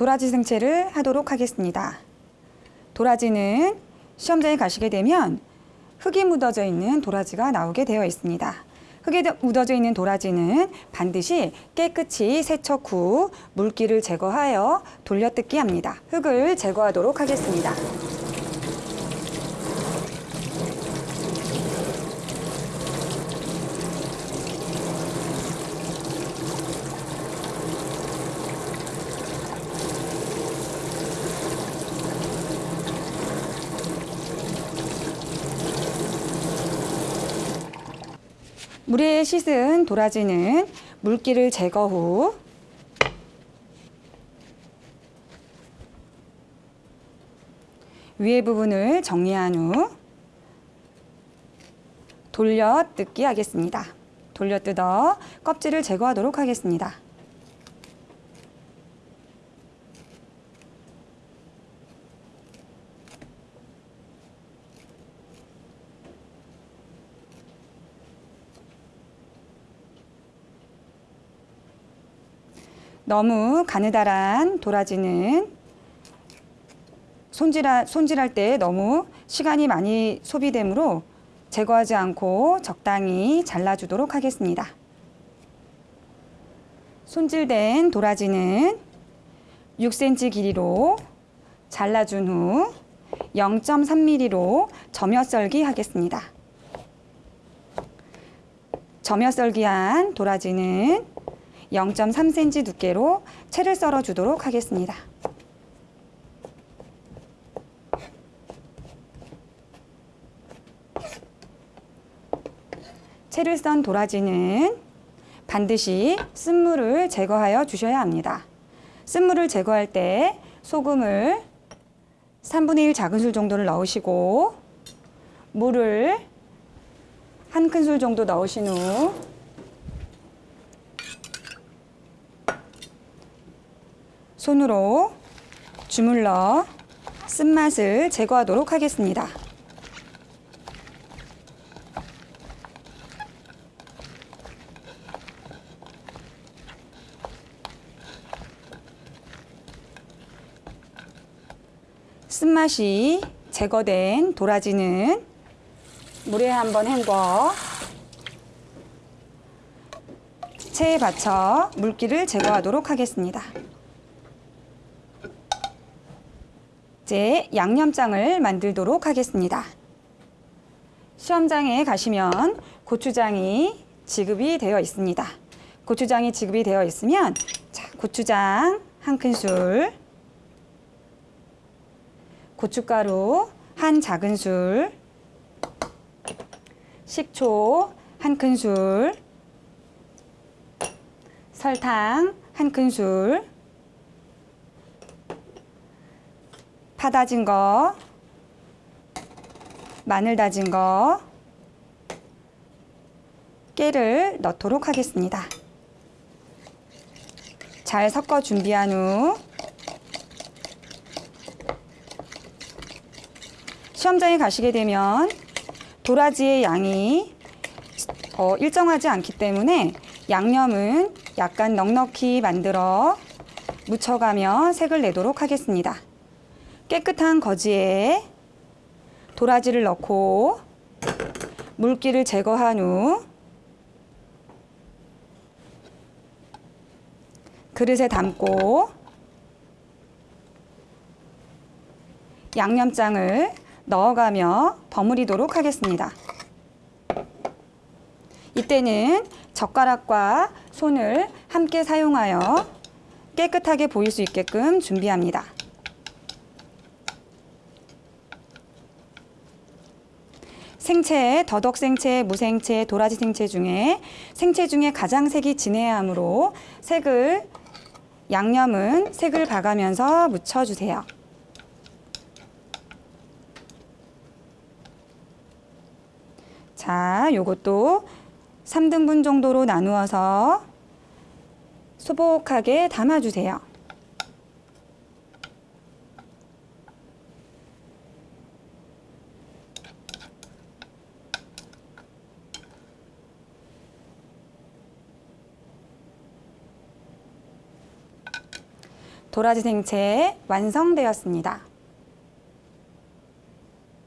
도라지 생채를 하도록 하겠습니다. 도라지는 시험장에 가시게 되면 흙이 묻어져 있는 도라지가 나오게 되어 있습니다. 흙에 묻어져 있는 도라지는 반드시 깨끗이 세척 후 물기를 제거하여 돌려뜯기 합니다. 흙을 제거하도록 하겠습니다. 물에 씻은 도라지는 물기를 제거 후 위에 부분을 정리한 후 돌려 뜯기 하겠습니다. 돌려 뜯어 껍질을 제거하도록 하겠습니다. 너무 가느다란 도라지는 손질하, 손질할 때 너무 시간이 많이 소비되므로 제거하지 않고 적당히 잘라주도록 하겠습니다. 손질된 도라지는 6cm 길이로 잘라준 후 0.3mm로 점여 썰기 하겠습니다. 점여 썰기한 도라지는 0.3cm 두께로 채를 썰어 주도록 하겠습니다. 채를 썬 도라지는 반드시 쓴물을 제거하여 주셔야 합니다. 쓴물을 제거할 때 소금을 3분의 1 작은술 정도를 넣으시고 물을 한 큰술 정도 넣으신 후 손으로 주물러 쓴맛을 제거하도록 하겠습니다. 쓴맛이 제거된 도라지는 물에 한번 헹궈 체에 받쳐 물기를 제거하도록 하겠습니다. 이제 양념장을 만들도록 하겠습니다. 시험장에 가시면 고추장이 지급이 되어 있습니다. 고추장이 지급이 되어 있으면 자, 고추장 한 큰술, 고춧가루 한 작은술, 식초 한 큰술, 설탕 한 큰술, 파 다진 거, 마늘 다진 거, 깨를 넣도록 하겠습니다. 잘 섞어 준비한 후 시험장에 가시게 되면 도라지의 양이 어, 일정하지 않기 때문에 양념은 약간 넉넉히 만들어 묻혀가며 색을 내도록 하겠습니다. 깨끗한 거지에 도라지를 넣고 물기를 제거한 후 그릇에 담고 양념장을 넣어가며 버무리도록 하겠습니다. 이때는 젓가락과 손을 함께 사용하여 깨끗하게 보일 수 있게끔 준비합니다. 생채, 더덕 생채, 무생채, 도라지 생채 중에 생채 중에 가장 색이 진해야 하므로 색을 양념은 색을 봐가면서 묻혀주세요. 자, 요것도 3등분 정도로 나누어서 소복하게 담아주세요. 도라지 생채 완성되었습니다.